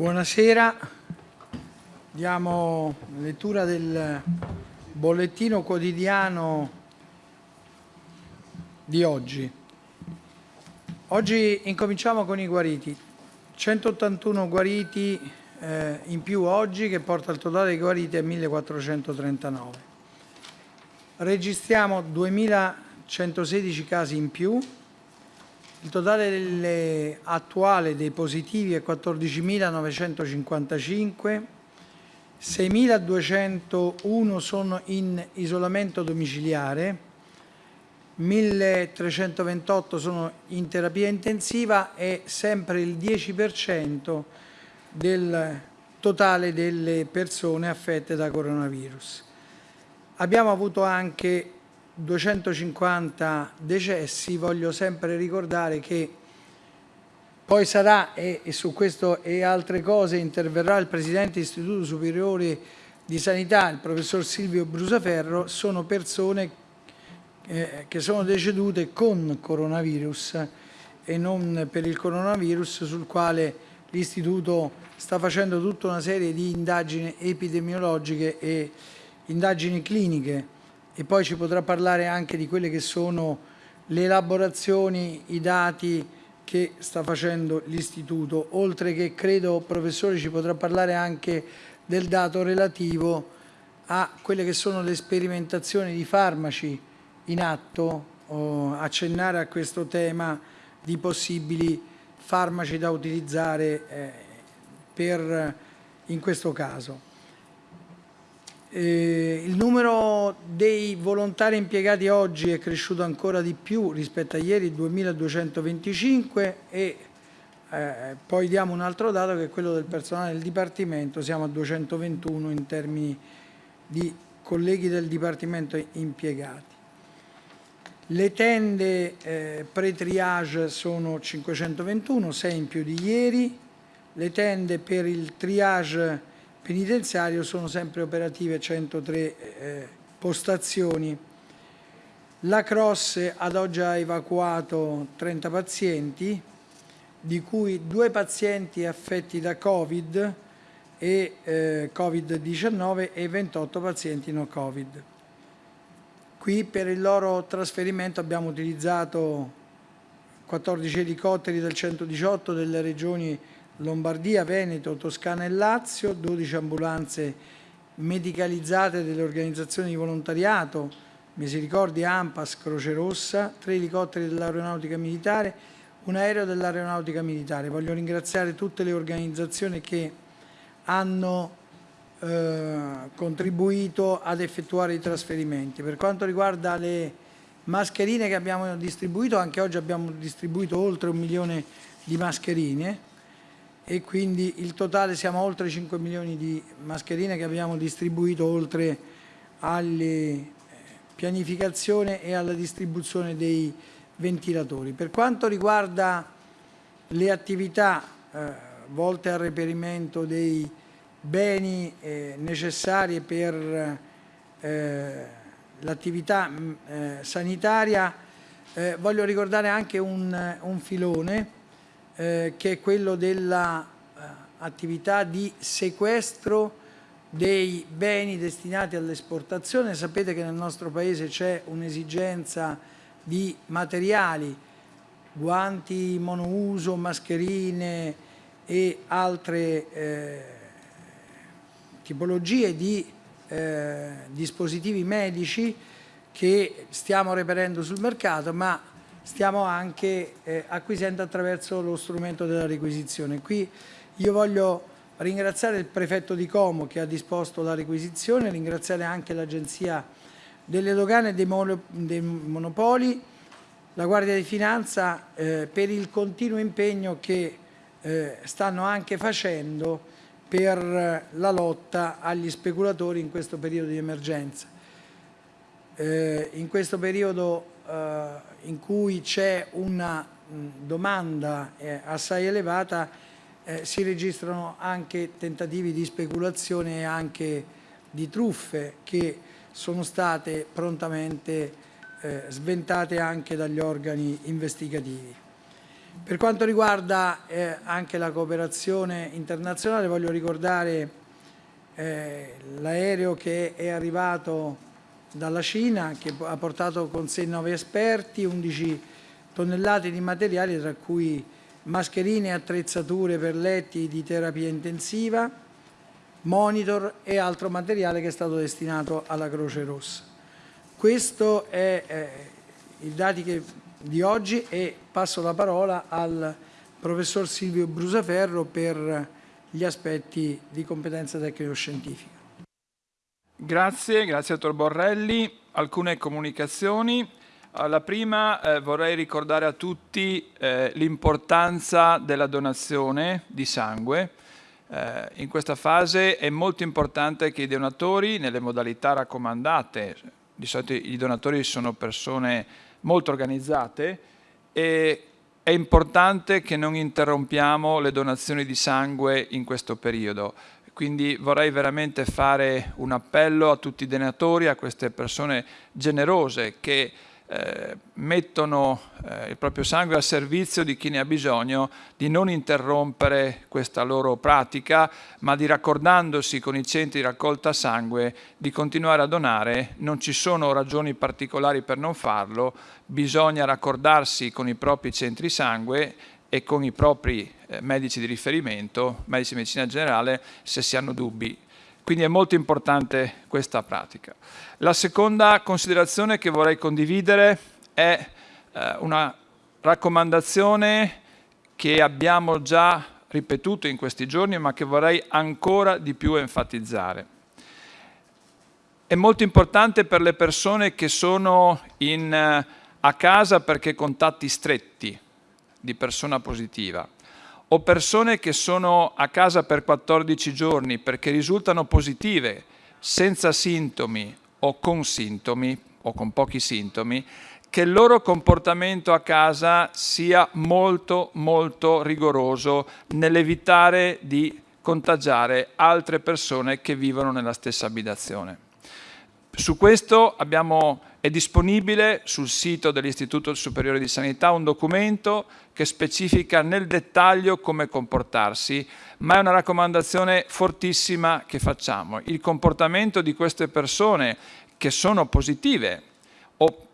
Buonasera, diamo lettura del bollettino quotidiano di oggi. Oggi incominciamo con i guariti. 181 guariti eh, in più oggi che porta il totale dei guariti a 1439. Registriamo 2116 casi in più, il totale attuale dei positivi è 14.955, 6.201 sono in isolamento domiciliare, 1.328 sono in terapia intensiva e sempre il 10% del totale delle persone affette da coronavirus. Abbiamo avuto anche 250 decessi, voglio sempre ricordare che poi sarà, e, su questo e altre cose interverrà il Presidente dell'Istituto Superiore di Sanità, il Professor Silvio Brusaferro, sono persone eh, che sono decedute con coronavirus e non per il coronavirus sul quale l'Istituto sta facendo tutta una serie di indagini epidemiologiche e indagini cliniche e poi ci potrà parlare anche di quelle che sono le elaborazioni, i dati che sta facendo l'Istituto, oltre che credo, professore, ci potrà parlare anche del dato relativo a quelle che sono le sperimentazioni di farmaci in atto, oh, accennare a questo tema di possibili farmaci da utilizzare eh, per, in questo caso. Eh, il numero dei volontari impiegati oggi è cresciuto ancora di più rispetto a ieri, 2225 e eh, poi diamo un altro dato che è quello del personale del Dipartimento, siamo a 221 in termini di colleghi del Dipartimento impiegati. Le tende eh, pre-triage sono 521, 6 in più di ieri, le tende per il triage penitenziario sono sempre operative 103 eh, postazioni. La Cross ad oggi ha evacuato 30 pazienti, di cui due pazienti affetti da Covid e eh, Covid-19 e 28 pazienti no Covid. Qui per il loro trasferimento abbiamo utilizzato 14 elicotteri del 118 delle regioni Lombardia, Veneto, Toscana e Lazio, 12 ambulanze medicalizzate delle organizzazioni di volontariato, Misericordia, Ampas, Croce Rossa, tre elicotteri dell'aeronautica militare, un aereo dell'aeronautica militare. Voglio ringraziare tutte le organizzazioni che hanno eh, contribuito ad effettuare i trasferimenti. Per quanto riguarda le mascherine che abbiamo distribuito, anche oggi abbiamo distribuito oltre un milione di mascherine, e quindi il totale siamo a oltre 5 milioni di mascherine che abbiamo distribuito oltre alla eh, pianificazione e alla distribuzione dei ventilatori. Per quanto riguarda le attività eh, volte al reperimento dei beni eh, necessari per eh, l'attività mm, eh, sanitaria, eh, voglio ricordare anche un, un filone eh, che è quello dell'attività eh, di sequestro dei beni destinati all'esportazione. Sapete che nel nostro Paese c'è un'esigenza di materiali, guanti monouso, mascherine e altre eh, tipologie di eh, dispositivi medici che stiamo reperendo sul mercato, ma stiamo anche eh, acquisendo attraverso lo strumento della requisizione. Qui io voglio ringraziare il prefetto di Como che ha disposto la requisizione, ringraziare anche l'Agenzia delle Dogane e dei, dei Monopoli, la Guardia di Finanza eh, per il continuo impegno che eh, stanno anche facendo per la lotta agli speculatori in questo periodo di emergenza. Eh, in questo periodo eh, in cui c'è una domanda eh, assai elevata eh, si registrano anche tentativi di speculazione e anche di truffe che sono state prontamente eh, sventate anche dagli organi investigativi. Per quanto riguarda eh, anche la cooperazione internazionale, voglio ricordare eh, l'aereo che è arrivato dalla Cina, che ha portato con sé 9 esperti, 11 tonnellate di materiali, tra cui mascherine e attrezzature per letti di terapia intensiva, monitor e altro materiale che è stato destinato alla Croce Rossa. Questo è eh, i dati che, di oggi e passo la parola al professor Silvio Brusaferro per gli aspetti di competenza tecnico-scientifica. Grazie, grazie dottor Borrelli. Alcune comunicazioni. La prima eh, vorrei ricordare a tutti eh, l'importanza della donazione di sangue. Eh, in questa fase è molto importante che i donatori, nelle modalità raccomandate, di solito i donatori sono persone molto organizzate, e è importante che non interrompiamo le donazioni di sangue in questo periodo. Quindi vorrei veramente fare un appello a tutti i donatori, a queste persone generose che eh, mettono eh, il proprio sangue a servizio di chi ne ha bisogno, di non interrompere questa loro pratica, ma di raccordandosi con i centri di raccolta sangue, di continuare a donare. Non ci sono ragioni particolari per non farlo, bisogna raccordarsi con i propri centri sangue e con i propri eh, medici di riferimento, medici di medicina generale, se si hanno dubbi quindi è molto importante questa pratica. La seconda considerazione che vorrei condividere è eh, una raccomandazione che abbiamo già ripetuto in questi giorni ma che vorrei ancora di più enfatizzare. È molto importante per le persone che sono in, eh, a casa perché contatti stretti di persona positiva o persone che sono a casa per 14 giorni perché risultano positive senza sintomi o con sintomi o con pochi sintomi, che il loro comportamento a casa sia molto molto rigoroso nell'evitare di contagiare altre persone che vivono nella stessa abitazione. Su questo abbiamo è disponibile sul sito dell'Istituto Superiore di Sanità un documento che specifica nel dettaglio come comportarsi, ma è una raccomandazione fortissima che facciamo. Il comportamento di queste persone che sono positive o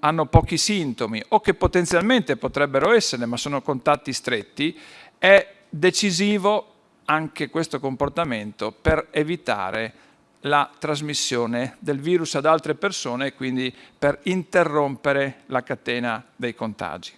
hanno pochi sintomi o che potenzialmente potrebbero essere ma sono contatti stretti, è decisivo anche questo comportamento per evitare la trasmissione del virus ad altre persone e quindi per interrompere la catena dei contagi.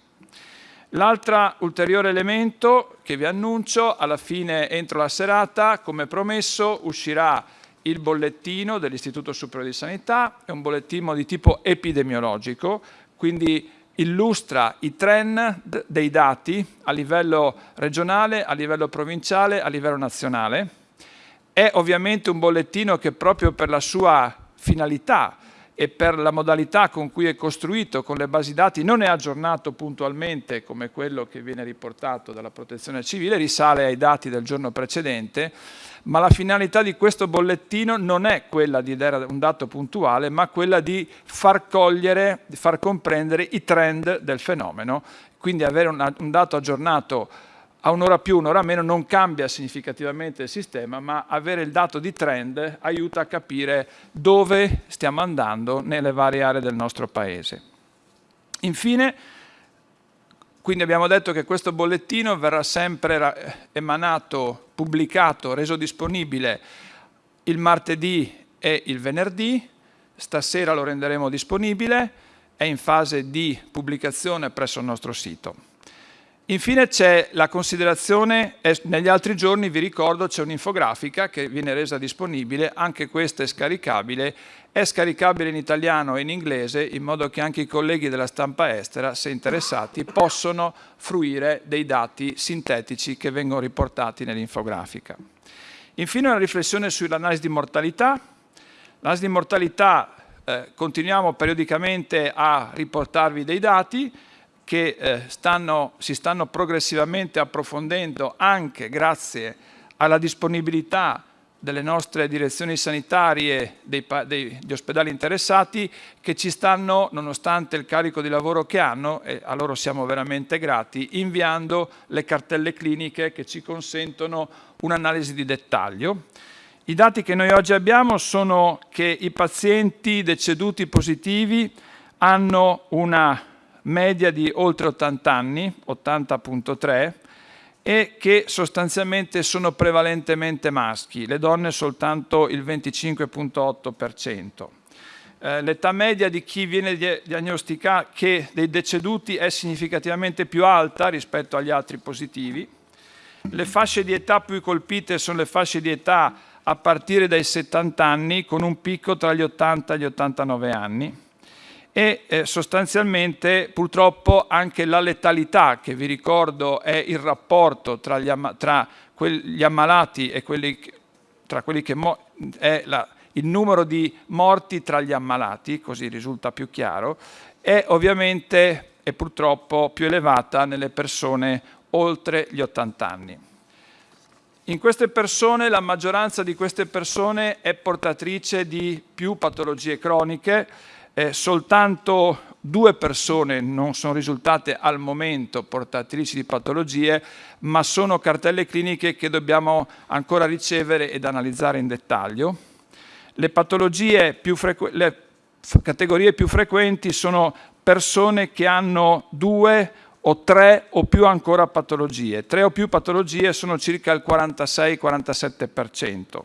L'altro ulteriore elemento che vi annuncio, alla fine entro la serata, come promesso, uscirà il bollettino dell'Istituto Superiore di Sanità, è un bollettino di tipo epidemiologico, quindi illustra i trend dei dati a livello regionale, a livello provinciale, a livello nazionale, è ovviamente un bollettino che proprio per la sua finalità e per la modalità con cui è costruito, con le basi dati, non è aggiornato puntualmente come quello che viene riportato dalla protezione civile, risale ai dati del giorno precedente, ma la finalità di questo bollettino non è quella di dare un dato puntuale, ma quella di far cogliere, di far comprendere i trend del fenomeno, quindi avere un, dato aggiornato a un'ora più, un'ora meno non cambia significativamente il sistema, ma avere il dato di trend aiuta a capire dove stiamo andando nelle varie aree del nostro Paese. Infine, quindi abbiamo detto che questo bollettino verrà sempre emanato, pubblicato, reso disponibile il martedì e il venerdì, stasera lo renderemo disponibile, è in fase di pubblicazione presso il nostro sito. Infine c'è la considerazione, negli altri giorni vi ricordo c'è un'infografica che viene resa disponibile, anche questa è scaricabile, è scaricabile in italiano e in inglese in modo che anche i colleghi della stampa estera, se interessati, possono fruire dei dati sintetici che vengono riportati nell'infografica. Infine una riflessione sull'analisi di mortalità. L'analisi di mortalità eh, continuiamo periodicamente a riportarvi dei dati, che eh, stanno, si stanno progressivamente approfondendo anche grazie alla disponibilità delle nostre direzioni sanitarie dei, degli ospedali interessati che ci stanno, nonostante il carico di lavoro che hanno, e a loro siamo veramente grati, inviando le cartelle cliniche che ci consentono un'analisi di dettaglio. I dati che noi oggi abbiamo sono che i pazienti deceduti positivi hanno una media di oltre 80 anni, 80.3, e che sostanzialmente sono prevalentemente maschi, le donne soltanto il 25.8%. Eh, L'età media di chi viene diagnosticato che dei deceduti è significativamente più alta rispetto agli altri positivi. Le fasce di età più colpite sono le fasce di età a partire dai 70 anni con un picco tra gli 80 e gli 89 anni e eh, sostanzialmente purtroppo anche la letalità, che vi ricordo è il rapporto tra gli, amma tra gli ammalati e quelli, tra quelli che è la, il numero di morti tra gli ammalati, così risulta più chiaro, è ovviamente e purtroppo più elevata nelle persone oltre gli 80 anni. In queste persone, la maggioranza di queste persone è portatrice di più patologie croniche, eh, soltanto due persone non sono risultate al momento portatrici di patologie, ma sono cartelle cliniche che dobbiamo ancora ricevere ed analizzare in dettaglio. Le le categorie più frequenti sono persone che hanno due o tre o più ancora patologie. Tre o più patologie sono circa il 46-47%.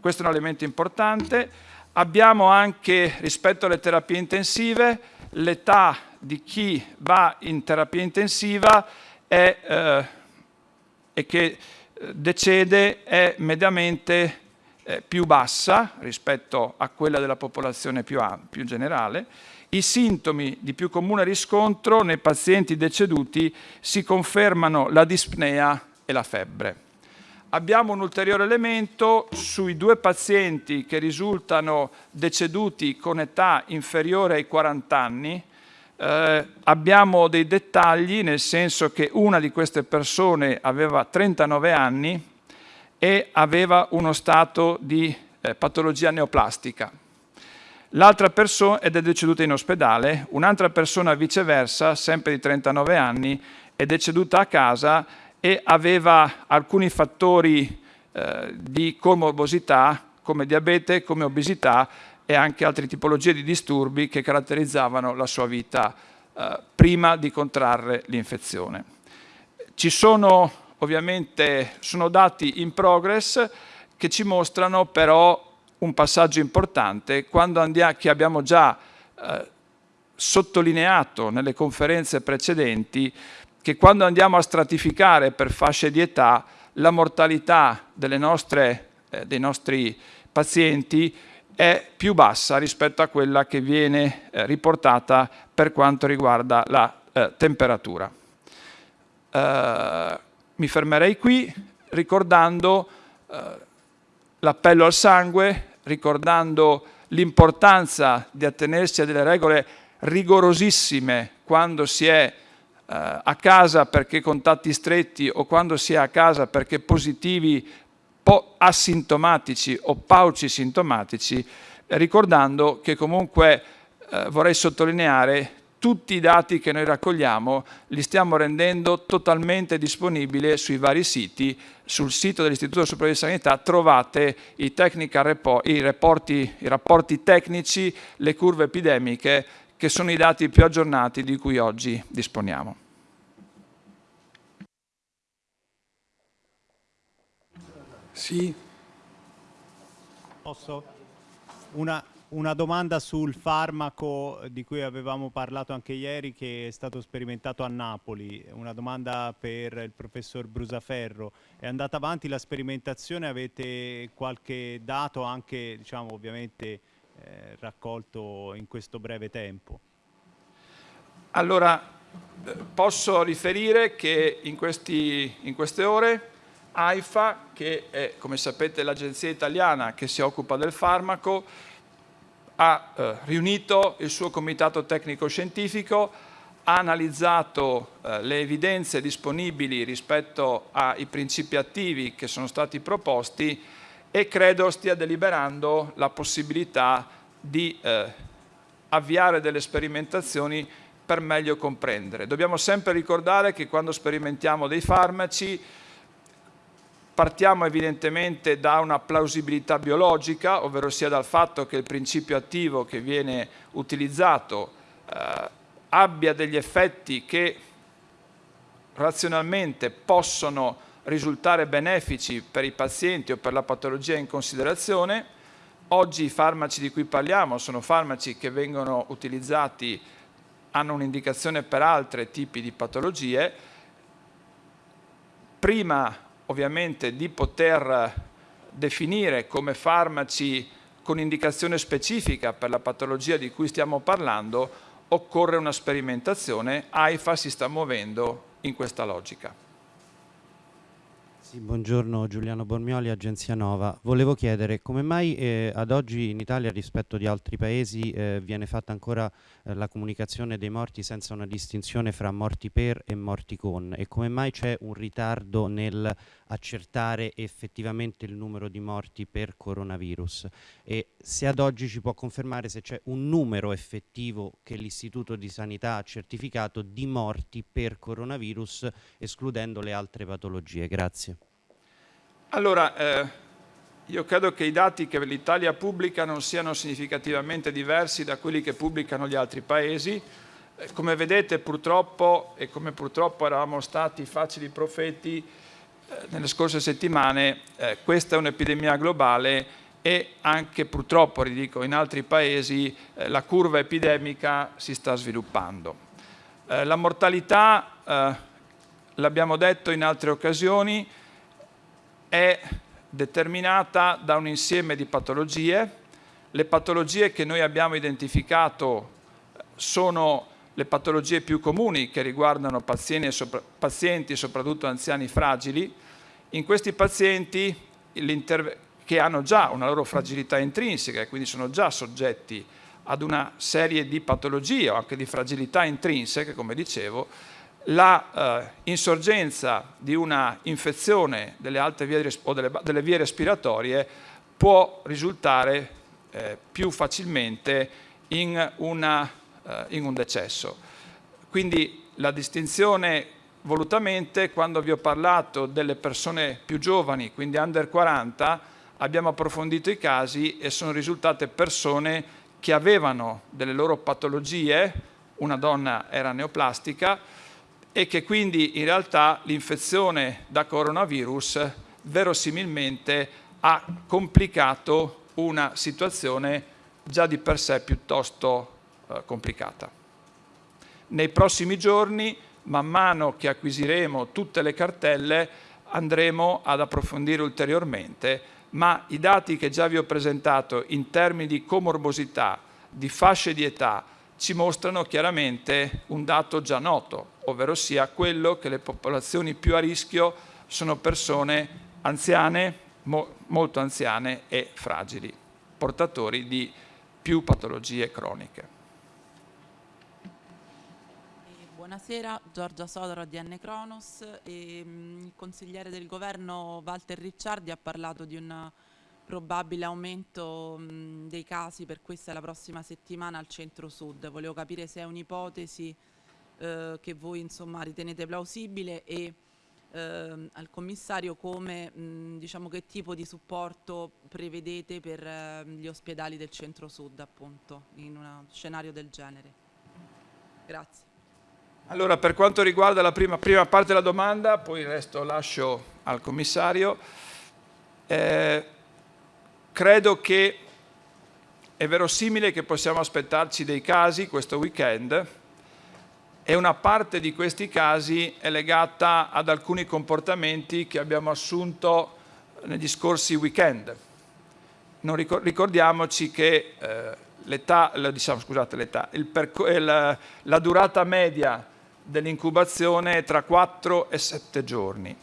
Questo è un elemento importante. Abbiamo anche, rispetto alle terapie intensive, l'età di chi va in terapia intensiva è, eh, e che eh, decede è mediamente eh, più bassa rispetto a quella della popolazione più, più generale. I sintomi di più comune riscontro nei pazienti deceduti si confermano la dispnea e la febbre abbiamo un ulteriore elemento sui due pazienti che risultano deceduti con età inferiore ai 40 anni. Eh, abbiamo dei dettagli nel senso che una di queste persone aveva 39 anni e aveva uno stato di eh, patologia neoplastica. L'altra persona ed è deceduta in ospedale, un'altra persona viceversa, sempre di 39 anni, è deceduta a casa e aveva alcuni fattori eh, di comorbosità come diabete, come obesità e anche altre tipologie di disturbi che caratterizzavano la sua vita eh, prima di contrarre l'infezione. Ci sono ovviamente sono dati in progress che ci mostrano però un passaggio importante andiamo, che abbiamo già eh, sottolineato nelle conferenze precedenti che quando andiamo a stratificare per fasce di età la mortalità nostre, eh, dei nostri pazienti è più bassa rispetto a quella che viene eh, riportata per quanto riguarda la eh, temperatura. Eh, mi fermerei qui ricordando eh, l'appello al sangue, ricordando l'importanza di attenersi a delle regole rigorosissime quando si è a casa perché contatti stretti o quando si è a casa perché positivi asintomatici o pauci sintomatici, ricordando che comunque eh, vorrei sottolineare tutti i dati che noi raccogliamo li stiamo rendendo totalmente disponibili sui vari siti. Sul sito dell'Istituto Superiore di Sanità trovate i, report, i, reporti, i rapporti tecnici, le curve epidemiche, che sono i dati più aggiornati di cui oggi disponiamo. Sì. Posso? Una, una, domanda sul farmaco di cui avevamo parlato anche ieri che è stato sperimentato a Napoli, una domanda per il professor Brusaferro. È andata avanti la sperimentazione, avete qualche dato anche diciamo, ovviamente eh, raccolto in questo breve tempo? Allora, posso riferire che in, questi, in queste ore AIFA, che è, come sapete, l'agenzia italiana che si occupa del farmaco, ha eh, riunito il suo comitato tecnico-scientifico, ha analizzato eh, le evidenze disponibili rispetto ai principi attivi che sono stati proposti e credo stia deliberando la possibilità di eh, avviare delle sperimentazioni per meglio comprendere. Dobbiamo sempre ricordare che quando sperimentiamo dei farmaci partiamo evidentemente da una plausibilità biologica, ovvero sia dal fatto che il principio attivo che viene utilizzato eh, abbia degli effetti che razionalmente possono risultare benefici per i pazienti o per la patologia in considerazione. Oggi i farmaci di cui parliamo sono farmaci che vengono utilizzati, hanno un'indicazione per altri tipi di patologie. Prima ovviamente di poter definire come farmaci con indicazione specifica per la patologia di cui stiamo parlando, occorre una sperimentazione. AIFA si sta muovendo in questa logica. Sì, buongiorno Giuliano Bormioli, Agenzia Nova. Volevo chiedere come mai eh, ad oggi in Italia rispetto di altri paesi eh, viene fatta ancora eh, la comunicazione dei morti senza una distinzione fra morti per e morti con e come mai c'è un ritardo nel accertare effettivamente il numero di morti per coronavirus e se ad oggi ci può confermare se c'è un numero effettivo che l'Istituto di Sanità ha certificato di morti per coronavirus escludendo le altre patologie. Grazie. Allora, eh, io credo che i dati che l'Italia pubblica non siano significativamente diversi da quelli che pubblicano gli altri paesi. Eh, come vedete purtroppo, e come purtroppo eravamo stati facili profeti eh, nelle scorse settimane, eh, questa è un'epidemia globale e anche purtroppo, ridico, in altri paesi eh, la curva epidemica si sta sviluppando. Eh, la mortalità, l'abbiamo detto in altre occasioni, è determinata da un insieme di patologie. Le patologie che noi abbiamo identificato sono le patologie più comuni che riguardano pazienti, pazienti soprattutto anziani fragili. In questi pazienti che hanno già una loro fragilità intrinseca e quindi sono già soggetti ad una serie di patologie o anche di fragilità intrinseche, come dicevo, la eh, insorgenza di una infezione delle alte vie o delle, delle vie respiratorie può risultare eh, più facilmente in, una, eh, in un decesso. Quindi la distinzione volutamente, quando vi ho parlato delle persone più giovani, quindi under 40, abbiamo approfondito i casi e sono risultate persone che avevano delle loro patologie, una donna era neoplastica, e che quindi in realtà l'infezione da coronavirus verosimilmente ha complicato una situazione già di per sé piuttosto eh, complicata. Nei prossimi giorni, man mano che acquisiremo tutte le cartelle, andremo ad approfondire ulteriormente, ma i dati che già vi ho presentato in termini di comorbosità, di fasce di età, ci mostrano chiaramente un dato già noto, ovvero sia quello che le popolazioni più a rischio sono persone anziane, mo molto anziane e fragili, portatori di più patologie croniche. Buonasera, Giorgia Sodaro di N Cronos. E, mh, il consigliere del governo Walter Ricciardi ha parlato di una probabile aumento mh, dei casi per questa e la prossima settimana al centro-sud. Volevo capire se è un'ipotesi eh, che voi insomma, ritenete plausibile e eh, al commissario come, mh, diciamo, che tipo di supporto prevedete per eh, gli ospedali del centro-sud in uno scenario del genere. Grazie. Allora, per quanto riguarda la prima, prima parte della domanda, poi il resto lascio al commissario. Eh, Credo che è verosimile che possiamo aspettarci dei casi questo weekend e una parte di questi casi è legata ad alcuni comportamenti che abbiamo assunto negli scorsi weekend. Non ricordiamoci che eh, l'età, diciamo, scusate, la, la durata media dell'incubazione tra 4 e 7 giorni.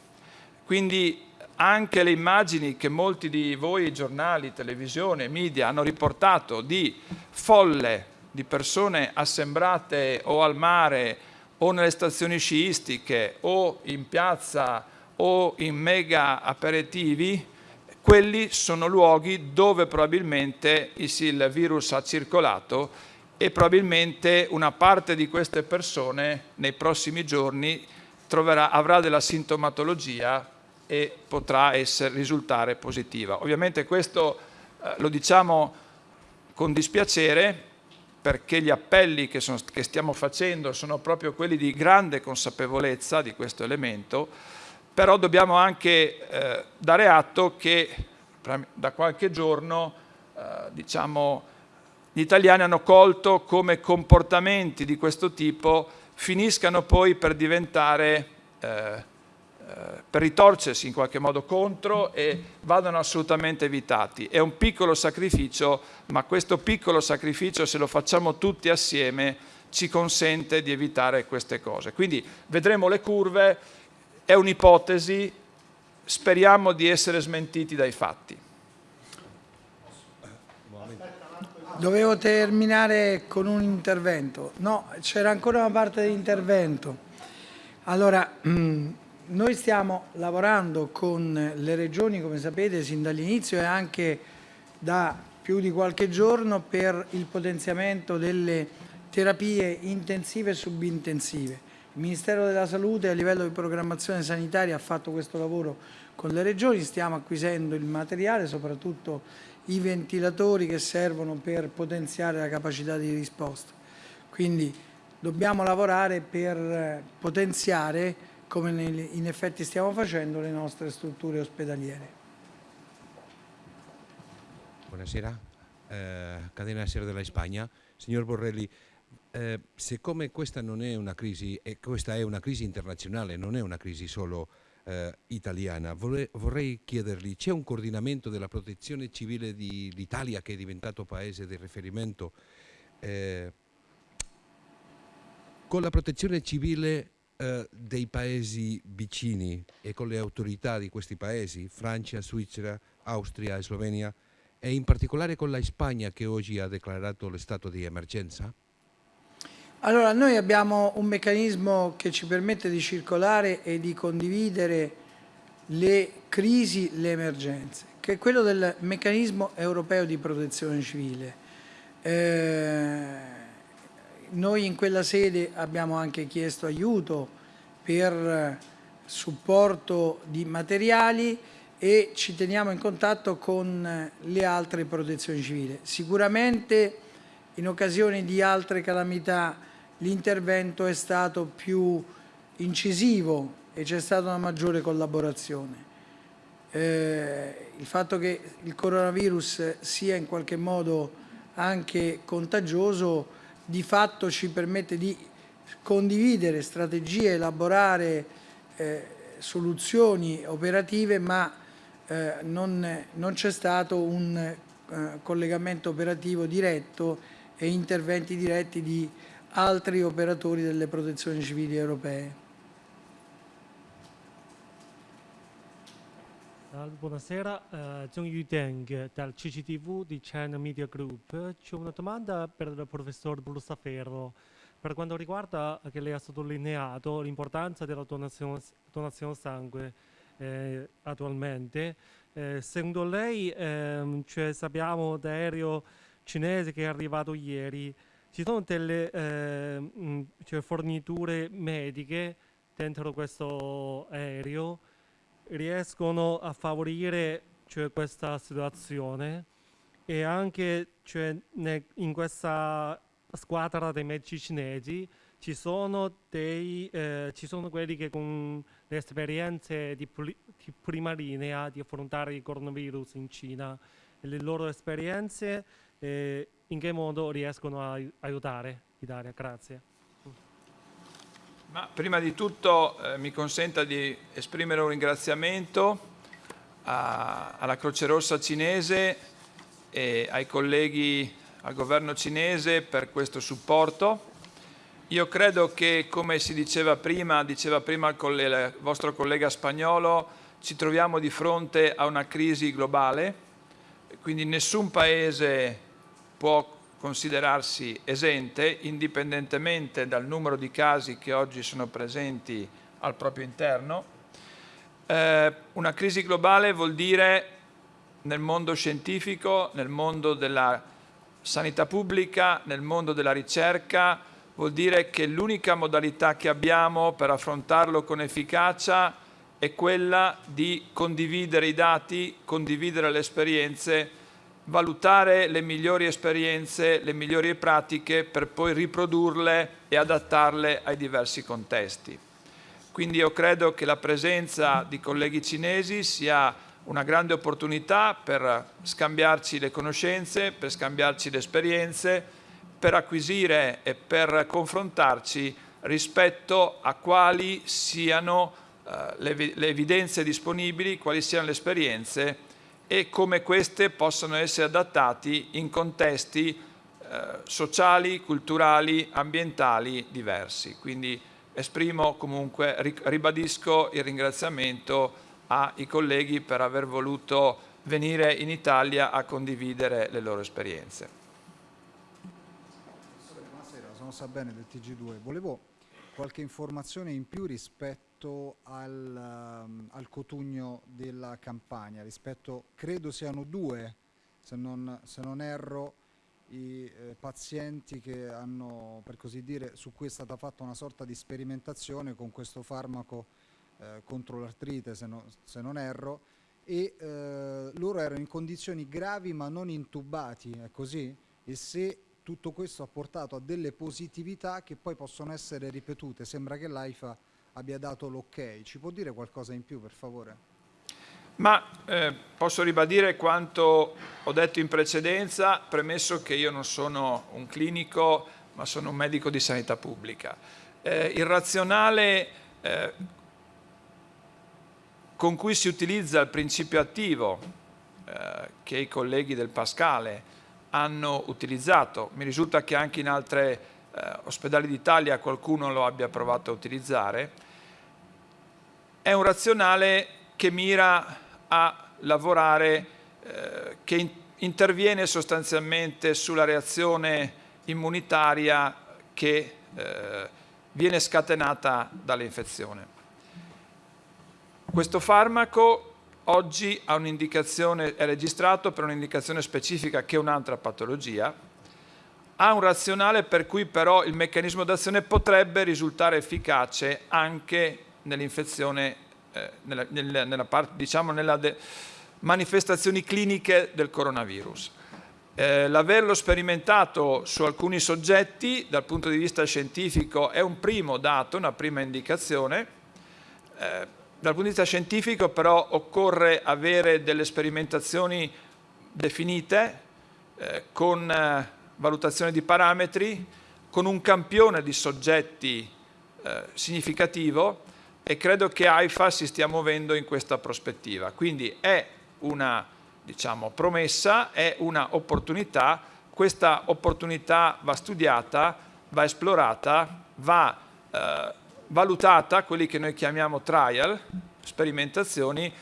Quindi anche le immagini che molti di voi, giornali, televisione, media, hanno riportato di folle, di persone assembrate o al mare o nelle stazioni sciistiche o in piazza o in mega aperitivi, quelli sono luoghi dove probabilmente il virus ha circolato e probabilmente una parte di queste persone nei prossimi giorni troverà, avrà della sintomatologia e potrà essere, risultare positiva. Ovviamente questo eh, lo diciamo con dispiacere perché gli appelli che, sono, che stiamo facendo sono proprio quelli di grande consapevolezza di questo elemento, però dobbiamo anche eh, dare atto che da qualche giorno eh, diciamo, gli italiani hanno colto come comportamenti di questo tipo finiscano poi per diventare eh, eh, per ritorcersi in qualche modo contro e vadano assolutamente evitati. È un piccolo sacrificio, ma questo piccolo sacrificio, se lo facciamo tutti assieme, ci consente di evitare queste cose. Quindi vedremo le curve, è un'ipotesi, speriamo di essere smentiti dai fatti. Dovevo terminare con un intervento. No, c'era ancora una parte di intervento. Allora, noi stiamo lavorando con le regioni, come sapete, sin dall'inizio e anche da più di qualche giorno per il potenziamento delle terapie intensive e subintensive. Il Ministero della Salute a livello di programmazione sanitaria ha fatto questo lavoro con le regioni, stiamo acquisendo il materiale, soprattutto i ventilatori che servono per potenziare la capacità di risposta. Quindi dobbiamo lavorare per potenziare come in effetti stiamo facendo le nostre strutture ospedaliere. Buonasera, eh, Cadena Ser della Spagna. Signor Borrelli, eh, siccome questa non è una crisi, e questa è una crisi internazionale, non è una crisi solo eh, italiana, vorrei, vorrei chiedergli, c'è un coordinamento della protezione civile dell'Italia che è diventato paese di riferimento? Eh, con la protezione civile eh, dei paesi vicini e con le autorità di questi paesi, Francia, Svizzera, Austria e Slovenia, e in particolare con la Spagna che oggi ha declarato lo stato di emergenza? Allora, noi abbiamo un meccanismo che ci permette di circolare e di condividere le crisi, le emergenze, che è quello del meccanismo europeo di protezione civile. Eh, noi in quella sede abbiamo anche chiesto aiuto per supporto di materiali e ci teniamo in contatto con le altre protezioni civili. Sicuramente in occasione di altre calamità l'intervento è stato più incisivo e c'è stata una maggiore collaborazione. Eh, il fatto che il coronavirus sia in qualche modo anche contagioso di fatto ci permette di condividere strategie, elaborare eh, soluzioni operative, ma eh, non, non c'è stato un eh, collegamento operativo diretto e interventi diretti di altri operatori delle protezioni civili europee. Buonasera, eh, Zhong Yudeng dal CCTV di China Media Group. C'è una domanda per il professor Brusaferro per quanto riguarda che lei ha sottolineato l'importanza della donazione, donazione sangue eh, attualmente. Eh, secondo lei, ehm, cioè sappiamo d'aereo cinese che è arrivato ieri, ci sono delle eh, cioè forniture mediche dentro questo aereo riescono a favorire cioè, questa situazione e anche cioè, in questa squadra dei medici cinesi ci sono, dei, eh, ci sono quelli che con le esperienze di, di, prima linea di affrontare il coronavirus in Cina e le loro esperienze eh, in che modo riescono a aiutare l'Italia? Grazie. Ma prima di tutto eh, mi consenta di esprimere un ringraziamento a, alla Croce Rossa cinese e ai colleghi al governo cinese per questo supporto. Io credo che, come si diceva prima, diceva prima il vostro collega spagnolo, ci troviamo di fronte a una crisi globale, quindi nessun paese può considerarsi esente, indipendentemente dal numero di casi che oggi sono presenti al proprio interno. Eh, una crisi globale vuol dire nel mondo scientifico, nel mondo della sanità pubblica, nel mondo della ricerca, vuol dire che l'unica modalità che abbiamo per affrontarlo con efficacia è quella di condividere i dati, condividere le esperienze, valutare le migliori esperienze, le migliori pratiche per poi riprodurle e adattarle ai diversi contesti. Quindi io credo che la presenza di colleghi cinesi sia una grande opportunità per scambiarci le conoscenze, per scambiarci le esperienze, per acquisire e per confrontarci rispetto a quali siano eh, le, le evidenze disponibili, quali siano le esperienze e come queste possono essere adattati in contesti eh, sociali, culturali, ambientali diversi. Quindi esprimo comunque, ribadisco il ringraziamento ai colleghi per aver voluto venire in Italia a condividere le loro esperienze. Buonasera, sono Sabene del TG2. Volevo qualche informazione in più rispetto al, um, al cotugno della campagna, rispetto, credo siano due, se non, se non erro, i eh, pazienti che hanno, per così dire, su cui è stata fatta una sorta di sperimentazione con questo farmaco eh, contro l'artrite se, no, se, non erro e eh, loro erano in condizioni gravi ma non intubati, è così? E se tutto questo ha portato a delle positività che poi possono essere ripetute, sembra che l'AIFA abbia dato l'ok, ci può dire qualcosa in più per favore? Ma eh, posso ribadire quanto ho detto in precedenza, premesso che io non sono un clinico, ma sono un medico di sanità pubblica. Eh, il razionale eh, con cui si utilizza il principio attivo eh, che i colleghi del Pascale hanno utilizzato. Mi risulta che anche in altri eh, ospedali d'Italia qualcuno lo abbia provato a utilizzare. È un razionale che mira a lavorare, eh, che in, interviene sostanzialmente sulla reazione immunitaria che eh, viene scatenata dall'infezione. Questo farmaco oggi è registrato per un'indicazione specifica che è un'altra patologia, ha un razionale per cui però il meccanismo d'azione potrebbe risultare efficace anche nell'infezione, eh, nella, nella, nella, parte, diciamo nella manifestazioni cliniche del coronavirus. Eh, l'averlo sperimentato su alcuni soggetti dal punto di vista scientifico è un primo dato, una prima indicazione, eh, dal punto di vista scientifico però occorre avere delle sperimentazioni definite eh, con eh, valutazione di parametri, con un campione di soggetti eh, significativo e credo che AIFA si stia muovendo in questa prospettiva. Quindi è una diciamo, promessa, è una opportunità, questa opportunità va studiata, va esplorata, va eh, valutata, quelli che noi chiamiamo trial, sperimentazioni,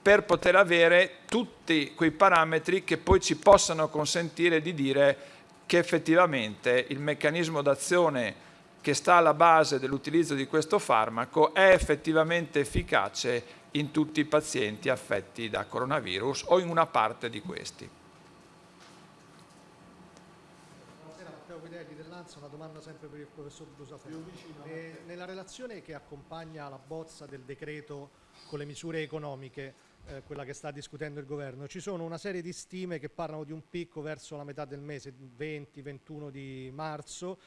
per poter avere tutti quei parametri che poi ci possano consentire di dire che effettivamente il meccanismo d'azione che sta alla base dell'utilizzo di questo farmaco è effettivamente efficace in tutti i pazienti affetti da coronavirus o in una parte di questi. Una domanda sempre per il professor Brusaferro. nella relazione che accompagna la bozza del decreto con le misure economiche, eh, quella che sta discutendo il governo, ci sono una serie di stime che parlano di un picco verso la metà del mese, 20-21 di marzo,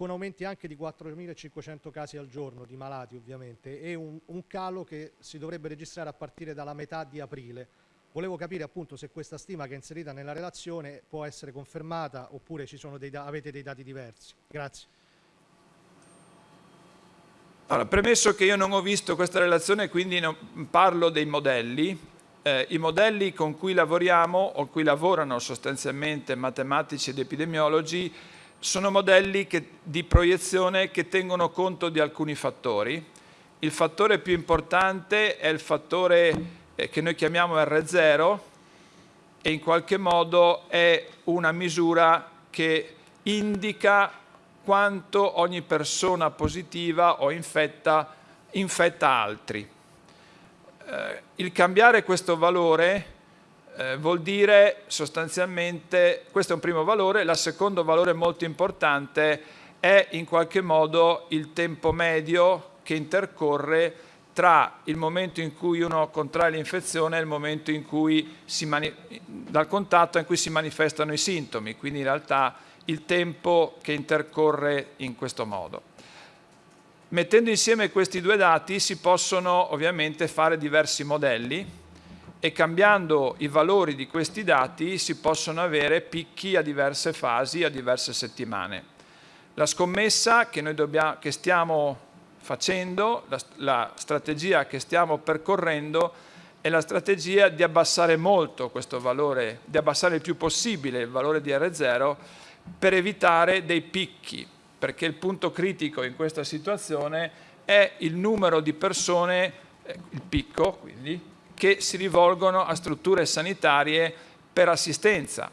con aumenti anche di 4.500 casi al giorno di malati ovviamente e un, un calo che si dovrebbe registrare a partire dalla metà di aprile. Volevo capire appunto se questa stima che è inserita nella relazione può essere confermata oppure dei avete dei dati diversi. Grazie. Allora, premesso che io non ho visto questa relazione, quindi non parlo dei modelli, eh, i modelli con cui lavoriamo o cui lavorano sostanzialmente matematici ed epidemiologi sono modelli che, di proiezione che tengono conto di alcuni fattori. Il fattore più importante è il fattore eh, che noi chiamiamo R0 e in qualche modo è una misura che indica quanto ogni persona positiva o infetta infetta altri. Eh, il cambiare questo valore eh, vuol dire sostanzialmente, questo è un primo valore, il secondo valore molto importante è in qualche modo il tempo medio che intercorre tra il momento in cui uno contrae l'infezione e il momento in cui si dal contatto in cui si manifestano i sintomi, quindi in realtà il tempo che intercorre in questo modo. Mettendo insieme questi due dati si possono ovviamente fare diversi modelli e cambiando i valori di questi dati si possono avere picchi a diverse fasi, a diverse settimane. La scommessa che noi dobbiamo, che stiamo facendo, la, la strategia che stiamo percorrendo è la strategia di abbassare molto questo valore, di abbassare il più possibile il valore di R0 per evitare dei picchi, perché il punto critico in questa situazione è il numero di persone, eh, il picco quindi, che si rivolgono a strutture sanitarie per assistenza.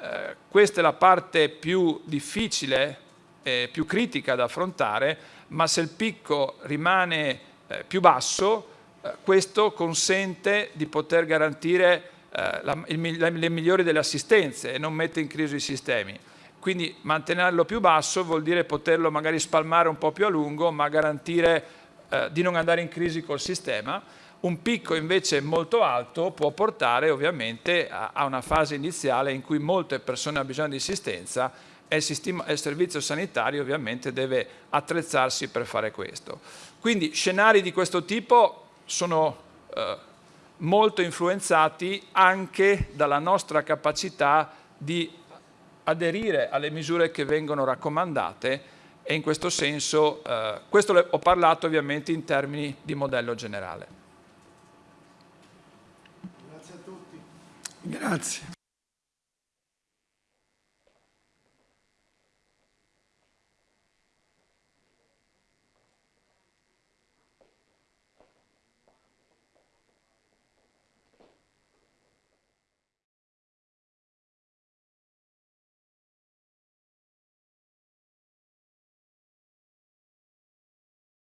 Eh, questa è la parte più difficile e più critica da affrontare, ma se il picco rimane eh, più basso, eh, questo consente di poter garantire eh, la, il, le migliori delle assistenze e non mette in crisi i sistemi. Quindi mantenerlo più basso vuol dire poterlo magari spalmare un po' più a lungo, ma garantire eh, di non andare in crisi col sistema. Un picco invece molto alto può portare ovviamente a, una fase iniziale in cui molte persone hanno bisogno di assistenza e il servizio sanitario ovviamente deve attrezzarsi per fare questo. Quindi scenari di questo tipo sono eh, molto influenzati anche dalla nostra capacità di aderire alle misure che vengono raccomandate e in questo senso, eh, questo ho parlato ovviamente in termini di modello generale. Grazie a tutti. Grazie.